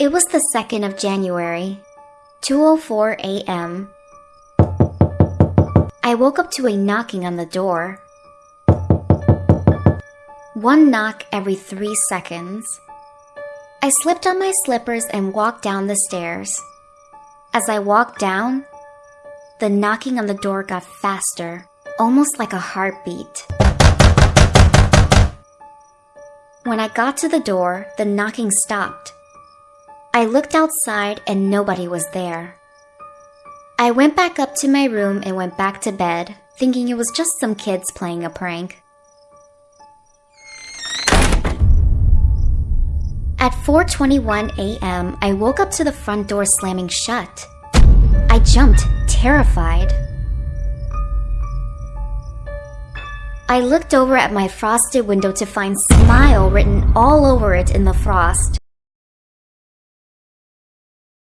It was the 2nd of January, 2:04 a.m. I woke up to a knocking on the door. One knock every 3 seconds. I slipped on my slippers and walked down the stairs. As I walked down, the knocking on the door got faster, almost like a heartbeat. When I got to the door, the knocking stopped. I looked outside and nobody was there. I went back up to my room and went back to bed, thinking it was just some kids playing a prank. At 4:21 a.m., I woke up to the front door slamming shut. I jumped, terrified. I looked over at my frosted window to find smile written all over it in the frost.